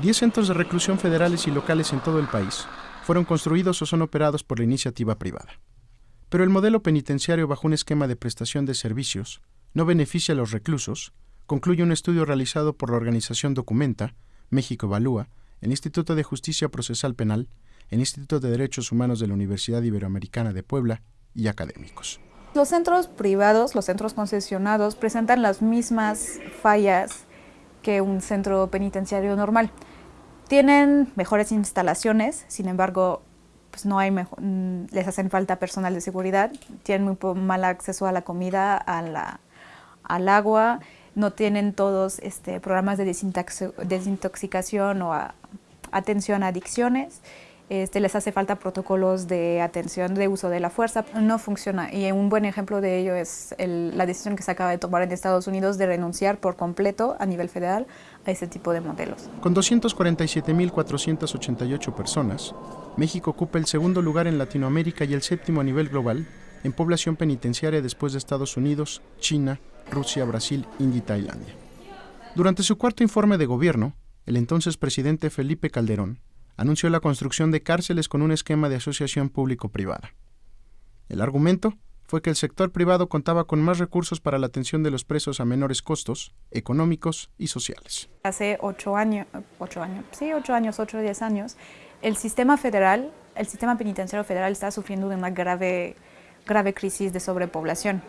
Diez centros de reclusión federales y locales en todo el país fueron construidos o son operados por la iniciativa privada. Pero el modelo penitenciario bajo un esquema de prestación de servicios no beneficia a los reclusos, concluye un estudio realizado por la organización Documenta, México Evalúa, el Instituto de Justicia Procesal Penal, el Instituto de Derechos Humanos de la Universidad Iberoamericana de Puebla y académicos. Los centros privados, los centros concesionados, presentan las mismas fallas que un centro penitenciario normal. Tienen mejores instalaciones, sin embargo, pues no hay mm, les hacen falta personal de seguridad, tienen muy mal acceso a la comida, a la, al agua, no tienen todos este, programas de desintoxicación o atención a adicciones este, les hace falta protocolos de atención de uso de la fuerza, no funciona. Y un buen ejemplo de ello es la decisión que se acaba de tomar en Estados Unidos de renunciar por completo a nivel federal a ese tipo de modelos. Con 247.488 personas, México ocupa el segundo lugar en Latinoamérica y el séptimo a nivel global en población penitenciaria después de Estados Unidos, China, Rusia, Brasil, India y Tailandia. Durante su cuarto informe de gobierno, el entonces presidente Felipe Calderón anunció la construcción de cárceles con un esquema de asociación público-privada. El argumento fue que el sector privado contaba con más recursos para la atención de los presos a menores costos económicos y sociales. Hace ocho años, ocho años, sí, ocho años, ocho o diez años, el sistema federal, el sistema penitenciario federal está sufriendo de una grave, grave crisis de sobrepoblación.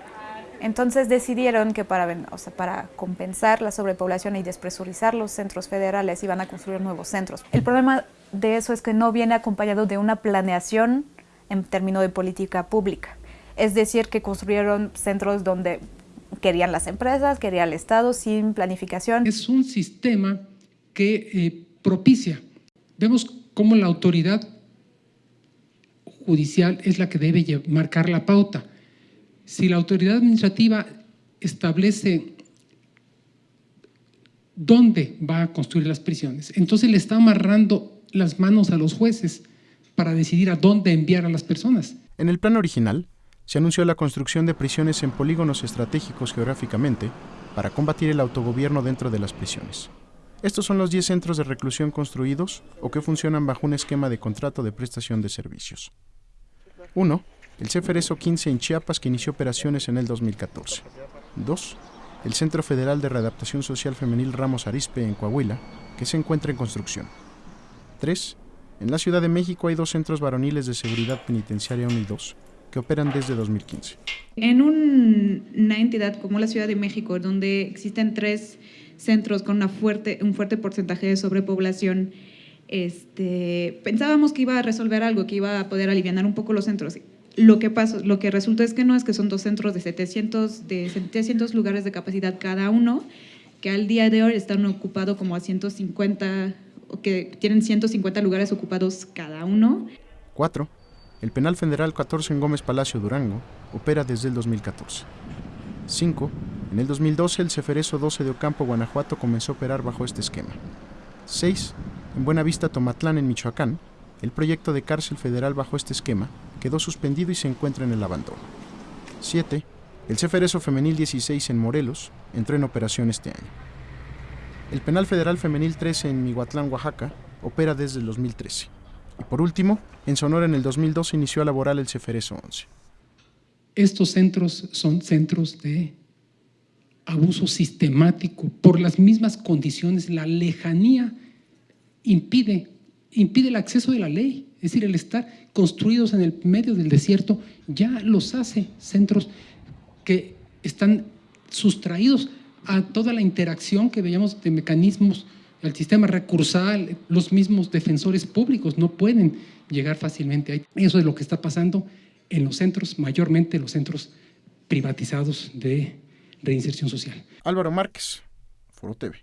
Entonces decidieron que para, o sea, para compensar la sobrepoblación y despresurizar los centros federales iban a construir nuevos centros. El problema de eso es que no viene acompañado de una planeación en términos de política pública. Es decir, que construyeron centros donde querían las empresas, quería el Estado, sin planificación. Es un sistema que eh, propicia. Vemos cómo la autoridad judicial es la que debe marcar la pauta. Si la autoridad administrativa establece dónde va a construir las prisiones, entonces le está amarrando las manos a los jueces para decidir a dónde enviar a las personas. En el plan original, se anunció la construcción de prisiones en polígonos estratégicos geográficamente para combatir el autogobierno dentro de las prisiones. Estos son los 10 centros de reclusión construidos o que funcionan bajo un esquema de contrato de prestación de servicios. 1. El CFRESO 15 en Chiapas que inició operaciones en el 2014. 2. El Centro Federal de Readaptación Social Femenil Ramos Arispe en Coahuila, que se encuentra en construcción. 3. En la Ciudad de México hay dos centros varoniles de seguridad penitenciaria 1 y 2, que operan desde 2015. En una entidad como la Ciudad de México, donde existen tres centros con una fuerte, un fuerte porcentaje de sobrepoblación, este, pensábamos que iba a resolver algo, que iba a poder aliviar un poco los centros. Lo que, pasó, lo que resultó es que no, es que son dos centros de 700, de 700 lugares de capacidad cada uno, que al día de hoy están ocupados como a 150 que tienen 150 lugares ocupados cada uno. 4. El Penal Federal 14 en Gómez Palacio, Durango, opera desde el 2014. 5. En el 2012 el Ceferezo 12 de Ocampo, Guanajuato, comenzó a operar bajo este esquema. 6. En Buenavista, Tomatlán, en Michoacán, el proyecto de cárcel federal bajo este esquema quedó suspendido y se encuentra en el abandono. 7. El Ceferezo Femenil 16 en Morelos entró en operación este año. El Penal Federal Femenil 13 en Mihuatlán, Oaxaca, opera desde el 2013. Y por último, en Sonora en el 2012 inició a laborar el Ceferezo 11. Estos centros son centros de abuso sistemático por las mismas condiciones. La lejanía impide, impide el acceso de la ley. Es decir, el estar construidos en el medio del desierto ya los hace centros que están sustraídos a toda la interacción que veíamos de mecanismos, el sistema recursal, los mismos defensores públicos no pueden llegar fácilmente ahí. Eso es lo que está pasando en los centros, mayormente los centros privatizados de reinserción social. Álvaro Márquez, Foro TV.